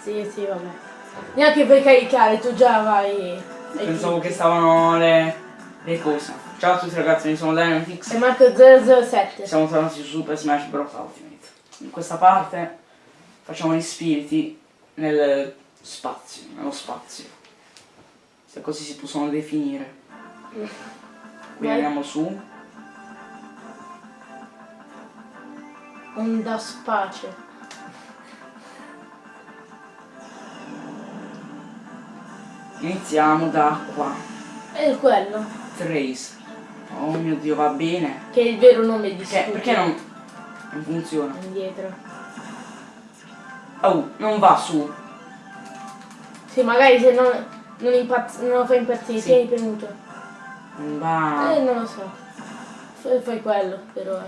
Sì, sì, vabbè. Neanche per caricare, tu già vai. ai Pensavo che stavano le, le cose. Ciao a tutti ragazzi, io sono Dynamix. E Marco 007. Siamo tornati su Super Smash Bros. Ultimate. In questa parte facciamo gli spiriti nel spazio, nello spazio. Se così si possono definire. Quindi Vai. andiamo su. Onda space. Iniziamo da qua. È quello. Trace. Oh mio dio, va bene. Che è il vero nome di Perché, perché non, non funziona? Indietro. Oh, non va su. Sì, magari se non, non, impazz- non lo fai impazzire, Sì. tieni premuto. Non va. Eh, non lo so. Fai, fai quello, però.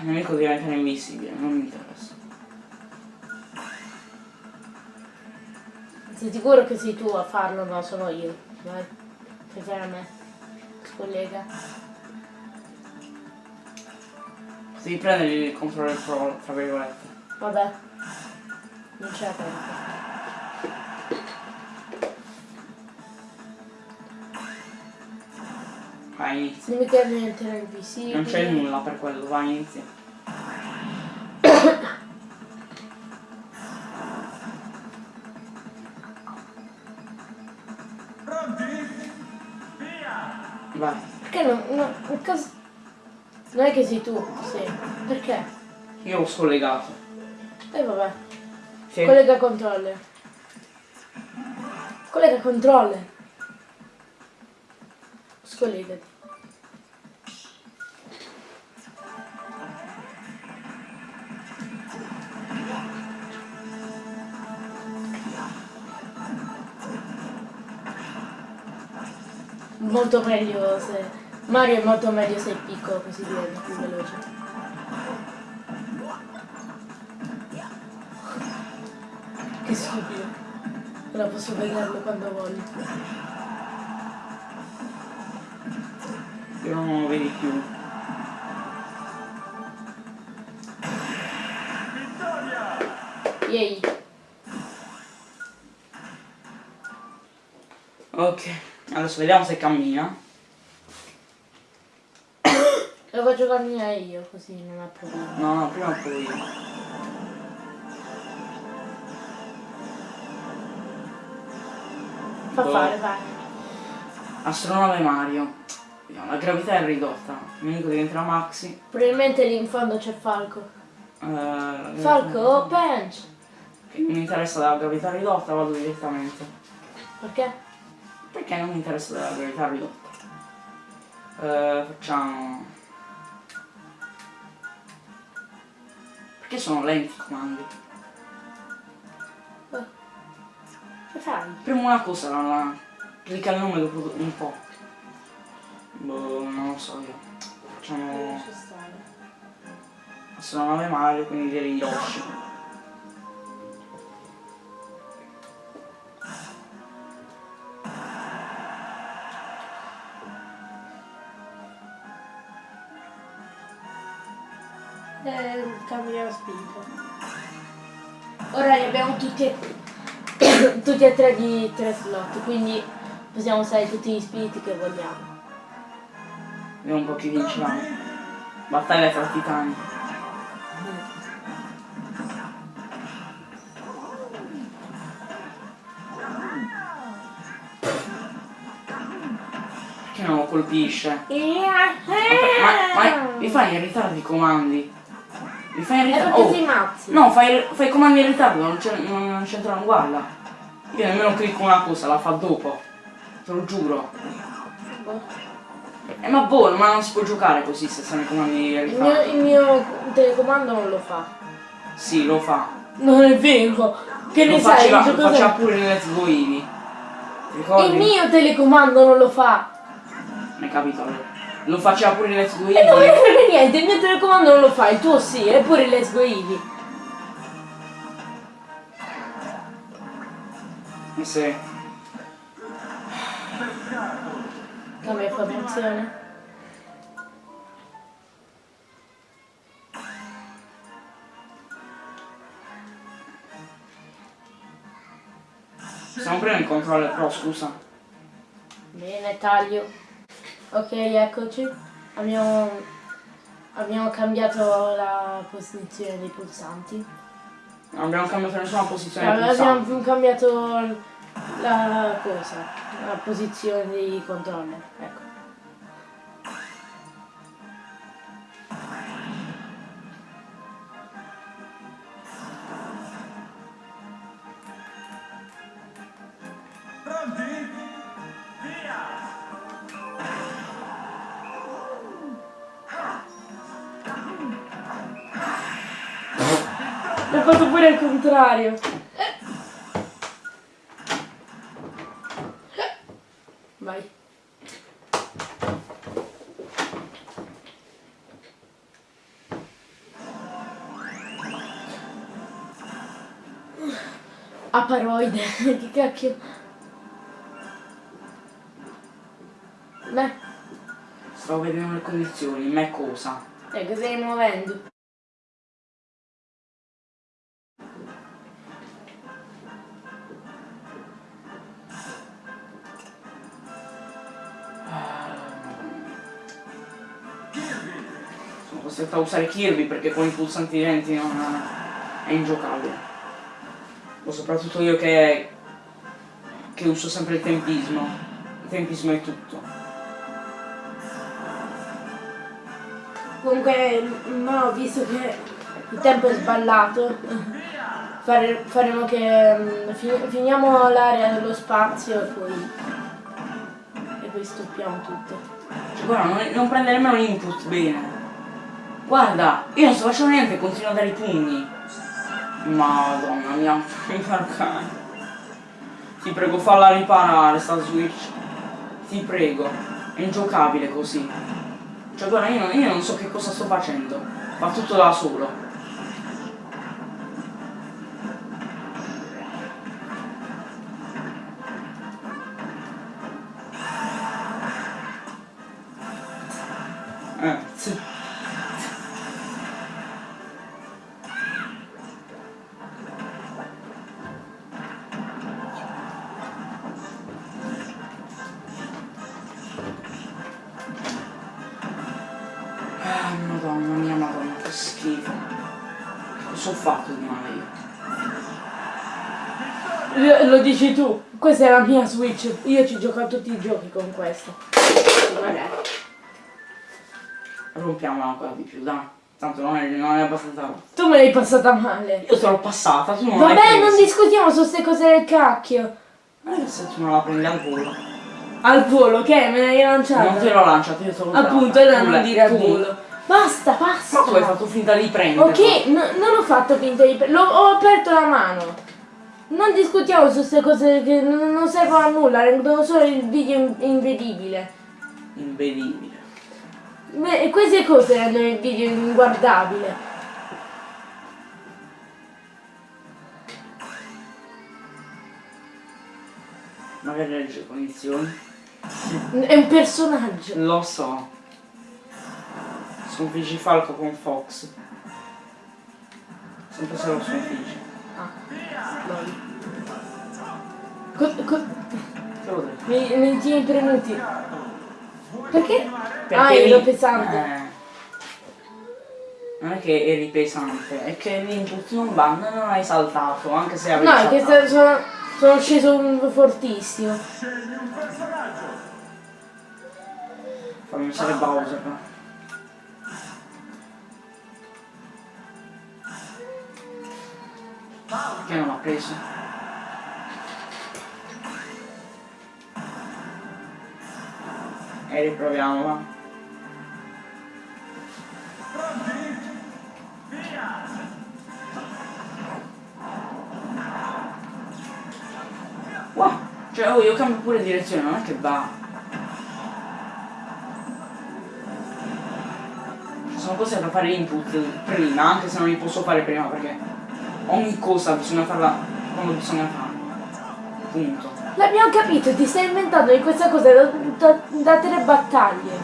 Il nemico diventa invisibile, non mi interessa. Sei sicuro che sei tu a farlo? No, sono io. Vai. Fai fare a me. Scollega. Devi prendere il controllo pro, tra virgolette. Vabbè. Non c'è carica. Vai, inizia. Non mi chiede niente invisibile. Non c'è nulla per quello, vai, inizia. Caso- Non è che sei tu, sì. Perché? Io l'ho scollegato. E vabbè. Sì. Collega controller. Collega controller. Scollegati. Molto meglio se... Mario è molto meglio se è piccolo così diventa più veloce. Che stupido. Ora posso vederlo quando voglio. Io non lo vedi più. Yay. Ok. Adesso vediamo se cammina. Lo faccio camminare io così non ha problemi. No, no, prima o poi. Fa Boh. fare, vai. Astronave Mario. La gravità è ridotta. Il nemico diventerà Maxi. Probabilmente lì in fondo c'è Falco. Eh, la gravità- Falco, oh bench! Che mi interessa della gravità ridotta, vado direttamente. Perché? Perché non mi interessa della gravità ridotta? Eh, facciamo... Perché sono lenti i comandi? Che fai? Prima una cosa, la, la- clicca il nome dopo un po'. Boh, non lo so io. Facciamo Ci stare. astronave Mario, quindi direi Yoshi. Eh, cambia spirito. Ora ne abbiamo tutti e, tutti e tre di tre slot, quindi possiamo usare tutti gli spiriti che vogliamo. Vediamo un po' chi vincerà. Battaglia tra titani. Perché non lo colpisce? Ma, ma li fai in ritardo i comandi? Fai È ritardo? Oh, no, fai, fai comandi in ritardo, non c'è- non- non c'entrano, guarda. Io nemmeno clicco una cosa, la fa dopo. Te lo giuro. Eh, ma buono, ma non si può giocare così se sono i comandi in Il mio, ritardo. il mio telecomando non lo fa. Sì, lo fa. Non è vero. Che Lo ne sai? faceva, il lo faceva pure in Let's Go Eevee. Ricordi? Il mio telecomando non lo fa. Hai capito allora? Lo faceva pure in Let's Go E non me ne Eevee. frega niente, il mio telecomando non lo fa, il tuo sì, eppure Let's Go Eevee. Eh sì. Cambia informazione. Siamo prima in controllo, però scusa. Bene, taglio. Ok, eccoci. Abbiamo, abbiamo cambiato la posizione dei pulsanti. Non abbiamo cambiato nessuna posizione pulsante. Abbiamo cambiato la cosa, la posizione dei controller. Ecco. Pure al contrario. Vai. Aparoide, che cacchio. Beh, Stavo vedendo le condizioni, me cosa? eh, che stai muovendo? Costretto a usare Kirby perché con i pulsanti lenti non è ingiocabile. O soprattutto io che, che uso sempre il tempismo. Il tempismo è tutto. Comunque, no, visto che il tempo è sballato, fare- faremo che mm, fi- finiamo l'area dello spazio e poi, e poi stoppiamo tutto. Cioè, guarda, non, non prende nemmeno l'input bene. Guarda, io non sto facendo niente, continuo a dare i pugni. Madonna mia, mi fa. Ti prego, falla riparare sta Switch. Ti prego, è ingiocabile così. Cioè guarda, io non, io non so che cosa sto facendo. Fa tutto da solo. Questa è la mia Switch, io ci gioco a tutti i giochi con questa. Vabbè. Rompiamola ancora di più, dai. Tanto non è, non è abbastanza. Tu me l'hai passata male. Io te l'ho passata, tu non Vabbè, non discutiamo su queste cose del cacchio. Se tu non la prendi al volo. Al volo, che? Me l'hai lanciata? Non te l'ho lanciato, io data. Appunto, Tu non dire al volo. Basta, basta. Ma tu hai fatto finta di prendere. Ok, no- non ho fatto finta di... pre- l'ho- ho aperto la mano. Non discutiamo su queste cose che non, servono a nulla, rendono solo il video in- invedibile. Invedibile. Beh, queste cose rendono il video inguardabile. Magari legge le condizioni. È un personaggio. Lo so. Sconfiggi Falco con Fox. Sempre se lo sconfiggi. Ah. Co- co- mi, mi tieni premuti. Perché? Perché ah, ero pesante. eh, non è che eri pesante, è che l'input non va, non hai saltato, anche se avevi No, è che saltato. sono, sono sceso un- fortissimo. Fammi usare Bowser. Perché non l'ha preso? E riproviamo, va. Wow, cioè oh, io cambio pure direzione, non è che va. Sono cose da fare input prima, anche se non li posso fare prima perché ogni cosa bisogna farla quando bisogna farla. Punto. L'abbiamo capito, ti stai inventando di questa cosa da, da- da tre battaglie.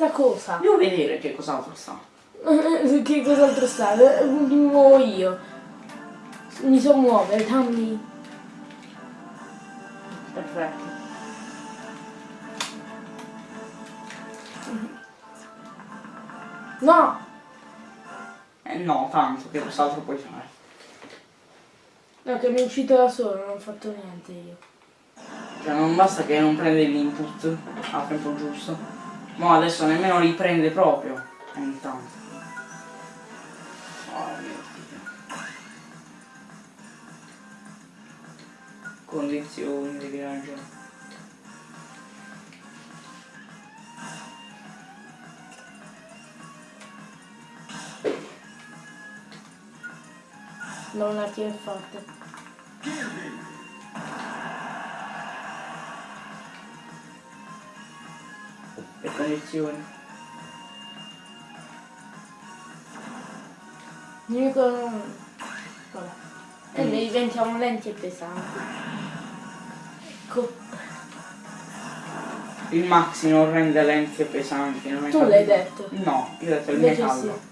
Aspetta. Cosa? Devo vedere che cos'altro sta. che cos'altro sta? Mi muovo io. Mi so muovere, dammi. Perfetto. No! Eh no, tanto, che cos'altro puoi fare? No, che mi è uscito da solo, non ho fatto niente io. Cioè non basta che non prende l'input al tempo giusto. Ma adesso nemmeno li prende proprio. Ogni tanto. Oh mio Dio. Condizioni di viaggio. Non la è fatta. Kirby. Le condizioni. L'unico... Vabbè. E noi diventiamo lenti e pesanti. Ecco, Il maxi non rende lenti e pesanti. Tu l'hai detto. No, io ho detto il Invece metallo. sì.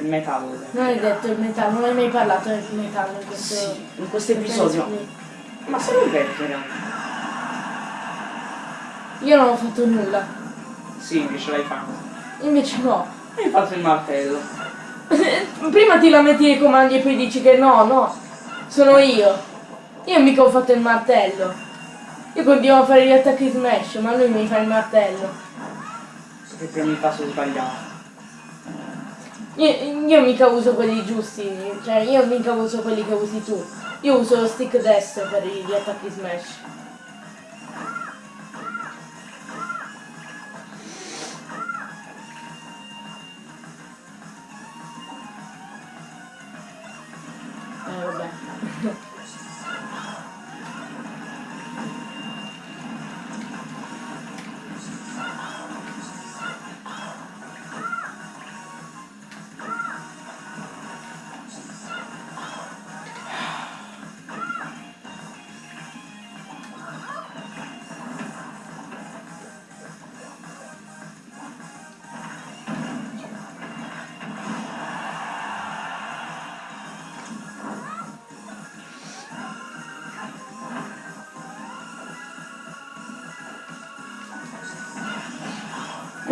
Il metallo. Non hai detto il metallo, non hai mai parlato del metallo in questo... Sì, in questo episodio. Ma se non detto in realtà. Io non ho fatto nulla. Sì, invece l'hai fatto. Invece no. Hai fatto il martello. Prima ti lamenti nei comandi e poi dici che no, no. Sono io. Io mica ho fatto il martello. Io continuo a fare gli attacchi smash, ma lui mi fa il martello. Che premi il tasto sbagliato. Io, io mica uso quelli giusti, cioè io mica uso quelli che usi tu. Io uso lo stick destro per gli attacchi smash.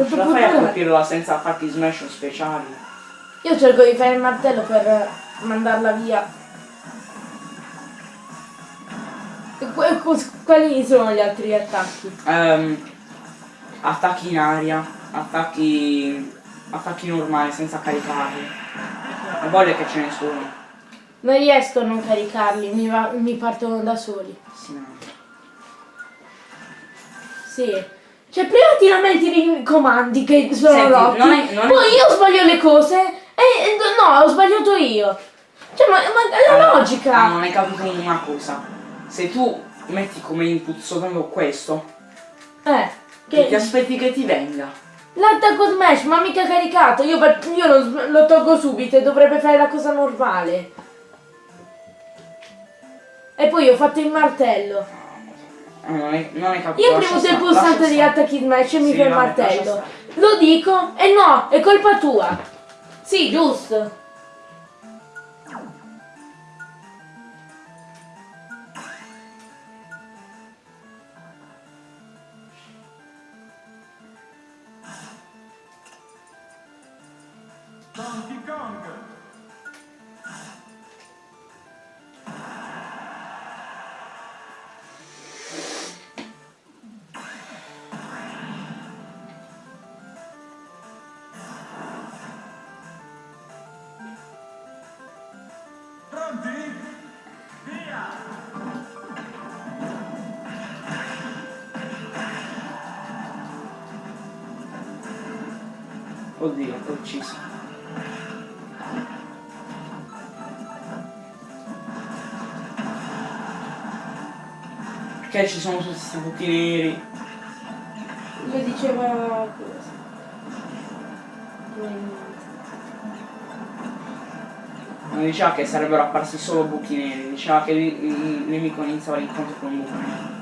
Non ce la fai a colpirla senza attacchi smash speciali? Io cerco di fare il martello per mandarla via. Que- quali sono gli altri attacchi? Ehm, attacchi in aria, attacchi. attacchi normali senza caricarli. E voglio che ce ne sono. Non riesco a non caricarli, mi, va- mi partono da soli. Sì. Sì. Cioè prima ti lamenti dei comandi che sono Senti, rotti, non è- non è- poi io sbaglio le cose e, no, ho sbagliato io. Cioè ma, ma è la Allora, logica. ah, non hai capito una cosa. Se tu metti come input soltanto questo, Eh, che ti aspetti che ti venga. l'attacco smash ma mica caricato, io, io lo, lo tolgo subito e dovrebbe fare la cosa normale. E poi ho fatto il martello. Eh, non, hai capito. Io ho lascia premuto il pulsante stare. attacchi smash e mi Sì, fa il martello. Lo dico e no, è colpa tua. Sì, giusto. Oddio, t'ho ucciso. Perché ci sono tutti questi buchi neri? Lo diceva cosa? Mm, Non diceva che sarebbero apparsi solo buchi neri, diceva che il nemico iniziava l'incontro con un buco nero.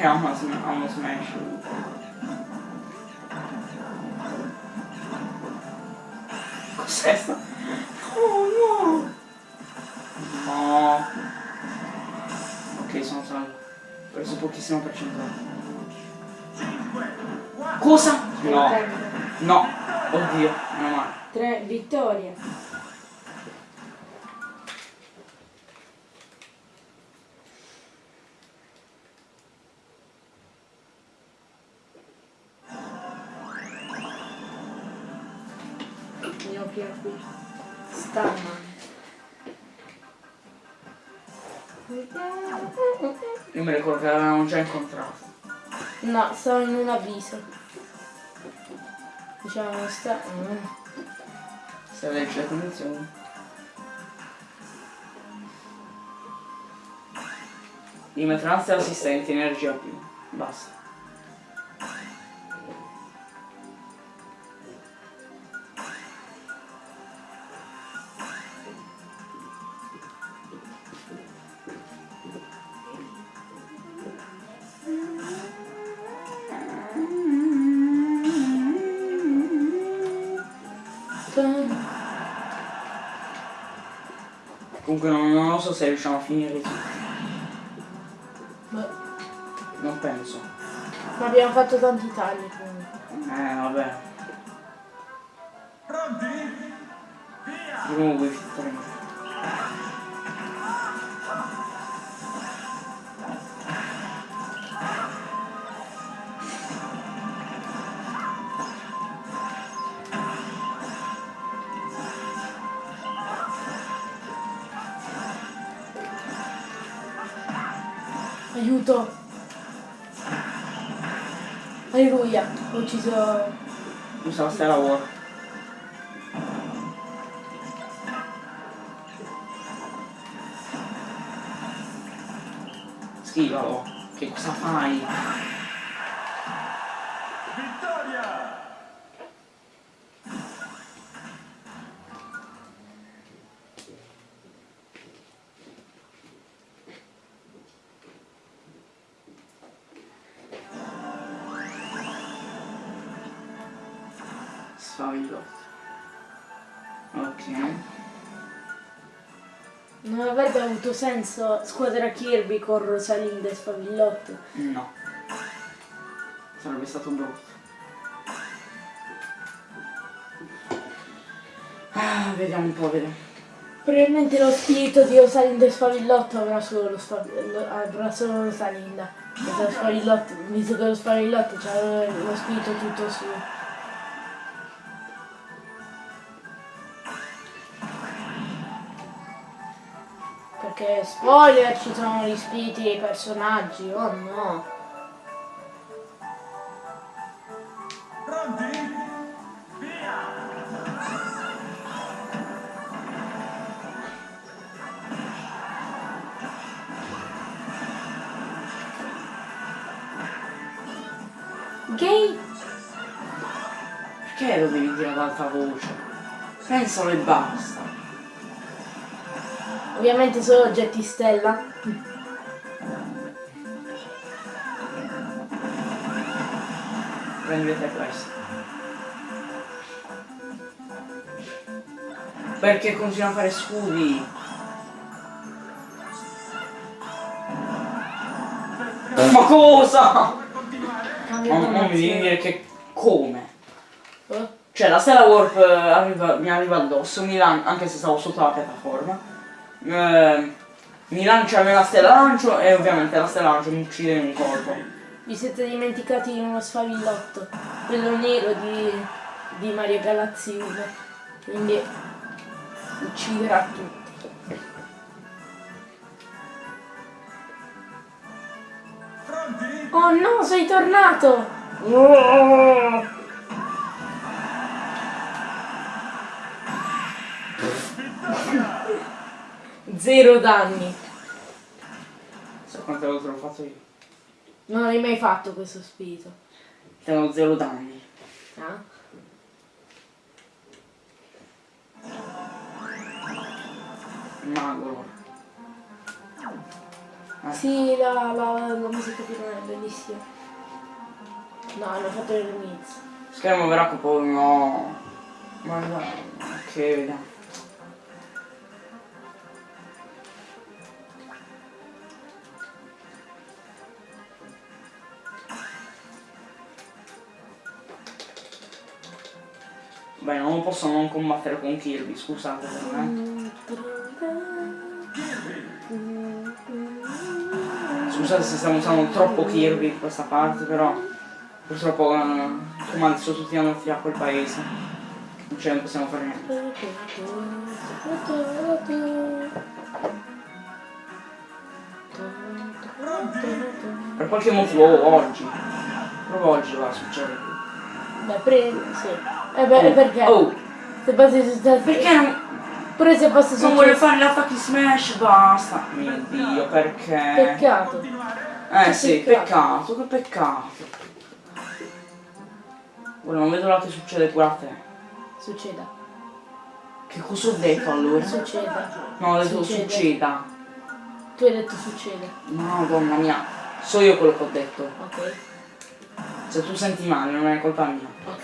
Sm- ha uno smash. Cos'è sta? Oh no! No! Ok, sono salvo. Ho preso pochissimo percentuale. 5, 4, Cosa? No, no. Oddio, meno male. Tre vittorie. No, stavo in un avviso. Diciamo sta. mm. Se legge le condizioni. Di metranza assistenti energia più. Basta. Se riusciamo a finire. Beh, Non penso. Ma abbiamo fatto tanti tagli comunque. Eh vabbè. pronti? Via! Comunque filtrare. Aiuto! Alleluia! Ho ucciso. Usa la stella war. Sfavillotto. Ok. Non avrebbe avuto senso squadra Kirby con Rosalinda e Spavillotto. No. Sarebbe stato brutto. Ah, vediamo un po', vediamo. Probabilmente lo spirito di Rosalinda e Spavillotto avrà solo, avrà solo Rosalinda. Perché lo Spavillotto, visto che lo Spavillotto ha lo spirito tutto suo. Perché spoiler ci sono gli spiriti dei personaggi, oh no. Pronti? Via! Gay Perché lo devi dire ad alta voce? Pensalo e basta. Ovviamente solo oggetti stella. Prendete questo. Perché continua a fare scudi? Ma cosa? Non, non mi dire che come. Oh, Cioè la stella warp eh, arriva- mi arriva addosso, mi lan- anche se stavo sotto la piattaforma. Eh, mi lancia nella stella lancio e ovviamente la stella lancio mi uccide in un colpo. Vi siete dimenticati di uno sfavillotto, quello nero di, di Mario Galaxy 1. Quindi ucciderà tutti. Oh no, sei tornato! Oh! Zero danni. Sai quante volte l'ho fatto io? Non hai mai fatto questo spirito. Tengo zero danni. Ah? Magolo. Una Sì, la, la, la musica finale è bellissima. No, hanno fatto il remix. Schermo verrà poi no. Ma dai, che vediamo. Beh, non posso non combattere con Kirby, scusate per me. Scusate se stiamo usando troppo Kirby in questa parte, però purtroppo i comandi sono tutti andati a quel paese. Non ce ne possiamo fare niente. Per qualche motivo oggi, proprio oggi va a succedere. Beh, preso, sì. Eh beh, perché? Oh, Se passi su sta- perché non, Pure se fosse non vuole fare l'attacchi smash? Basta. Mio dio, perché? Peccato. Eh Che sì, peccato. peccato, che peccato. Ora non vedo l'altro che succede pure a te. Succeda. Che cosa ho detto allora? Succeda. No, ho detto Succede. succeda. Tu hai detto succede. Madonna mia, so io quello che ho detto. Ok. Se tu senti male non è colpa mia. Ok.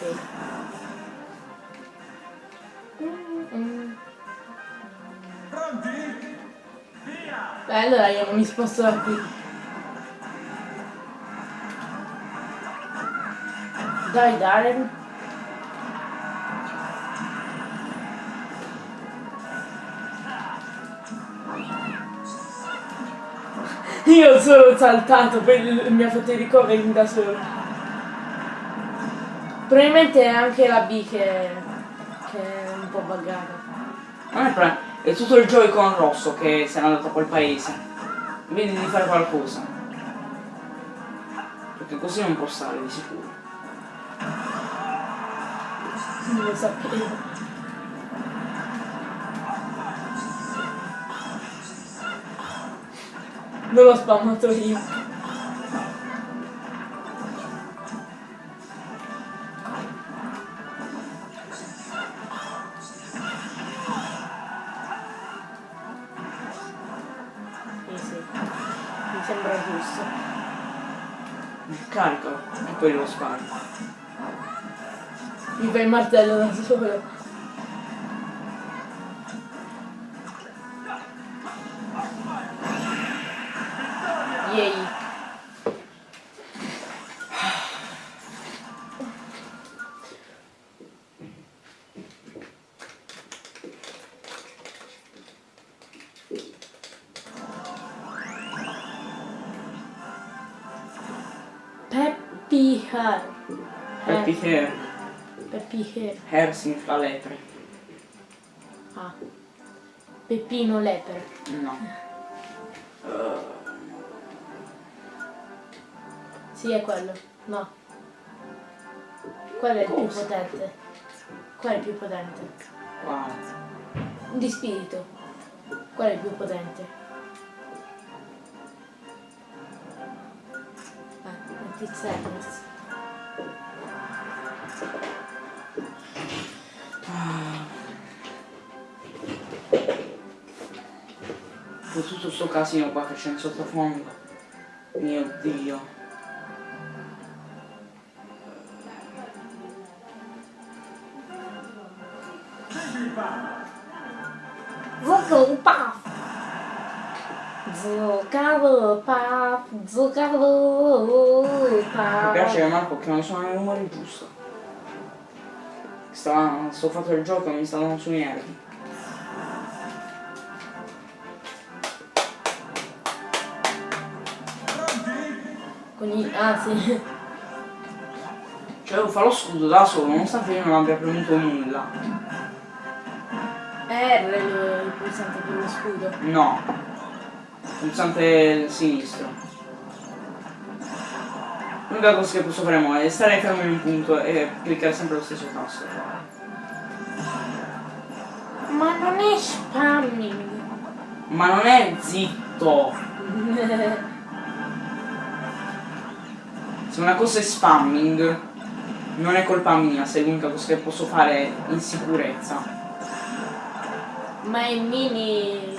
Pronti? Via! Beh, allora io mi sposto da qui. Dai, Darren. Io ho solo saltato, poi mi ha fatto i ricoveri da solo. Probabilmente è anche la B che, che po' buggata. Non è problema, è tutto il Joy-Con rosso che se n'è andato a quel paese. Vedi di fare qualcosa. Perché così non può stare di sicuro. Non lo sapevo. Non l'ho spammato io. Fai il martello da solo. Yay. Peppy Hair. Happy Hair. Hair. Hair significa lepre. Ah. Peppino lepre. No. Sì, è quello. No. Quello è il più potente. Quello è il più potente. Wow. Di spirito. Quello è il più potente. Eh, metti Xerxes. Con tutto sto casino qua che c'è in sottofondo. Mio dio. Zuccavo pap, zuccavo Mi piace che Marco che non sono nei numeri giusto. Sta, sto fatto il gioco e mi sta dando sui nervi. Con i... Ah sì. Cioè fare lo scudo da solo, nonostante io non abbia premuto nulla. R il, il pulsante per lo scudo. No. Pulsante sinistro. L'unica cosa che posso fare mo è stare fermo in un punto e cliccare sempre lo stesso tasto. Ma non è spamming. Ma non è zitto! Se una cosa è spamming, non è colpa mia, se è l'unica cosa che posso fare in sicurezza. Ma è mini...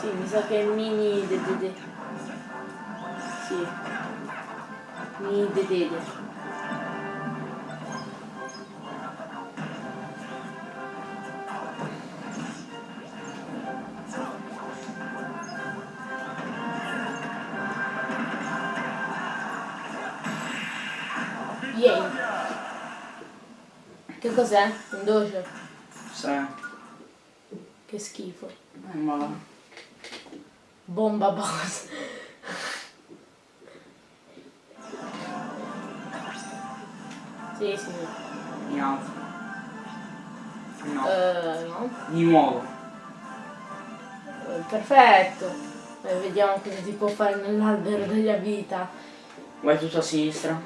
Sì, mi sa che è mini dedede. Sì. Mini dedede. Cos'è? Un dojo? Sì. Eh, Che schifo. ma va. Bomba boss. sì, sì. In alto. No. Eh, no. Di nuovo. Eh, Perfetto. Eh, vediamo cosa si può fare nell'albero delle abilità. Vai tutto a sinistra.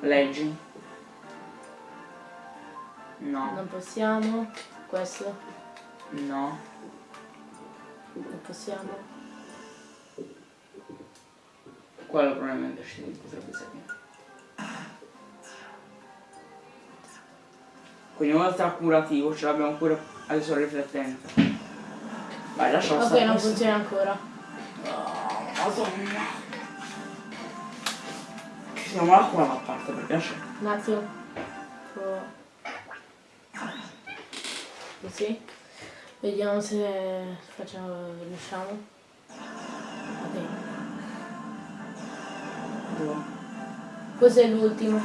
Leggi. No. Non possiamo. Questo. No. Non possiamo. Quello probabilmente potrebbe servire. Quindi oltre al curativo ce l'abbiamo pure adesso riflettente. Vai, lascialo Ok, stare non questo. funziona ancora. Madonna. Siamo là qua da parte per piacere. Un attimo. Pro- Così. Vediamo se facciamo. riusciamo. Ok. Dove? Cos'è l'ultimo?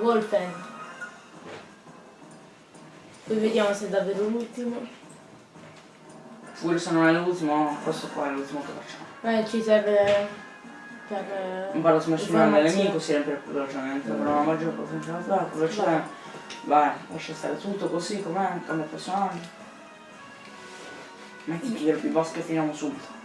Wolfen. Poi vediamo se è davvero l'ultimo. Pure se non è l'ultimo, questo qua è l'ultimo che facciamo. Eh, ci serve per... eh, smessurare il informazioni. nemico si riempie più velocemente, avrà una maggiore potenza d'attacco, velocità. Vai, lascia stare tutto così com'è, cambia personaggio. Metti il più boss che finiamo subito.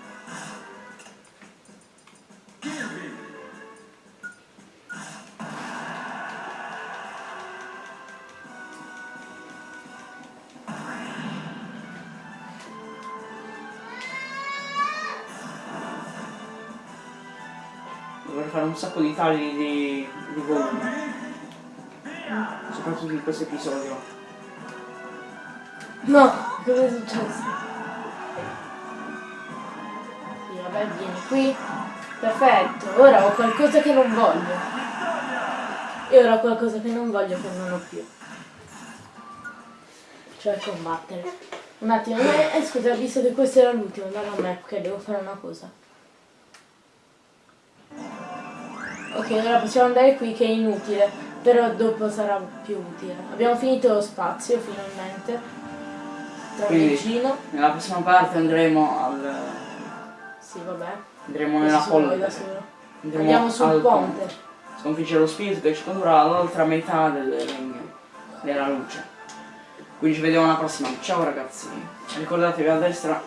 Dovrei fare un sacco di tagli di, di volume, soprattutto in questo episodio. No, cosa è successo? Sì, vabbè, vieni qui. Perfetto, ora ho qualcosa che non voglio. E ora ho qualcosa che non voglio che non ho più. Cioè combattere. Un attimo, eh, scusa, visto che questo era l'ultimo, dalla map che devo fare una cosa. Ok, ora possiamo andare qui che è inutile, però dopo sarà più utile. Abbiamo finito lo spazio finalmente. Tra Quindi- vicino. Nella prossima parte andremo al. Sì, vabbè. andremo nella folla. Andremo Andiamo sul al ponte. Sconfiggere lo spirito che ci condurrà all'altra metà del regno della luce. Quindi ci vediamo alla prossima. Ciao ragazzi. Ricordatevi a destra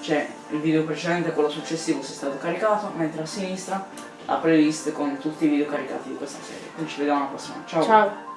c'è il video precedente, quello successivo se è stato caricato, mentre a sinistra la playlist con tutti i video caricati di questa serie. Quindi ci vediamo alla prossima. Ciao. Ciao.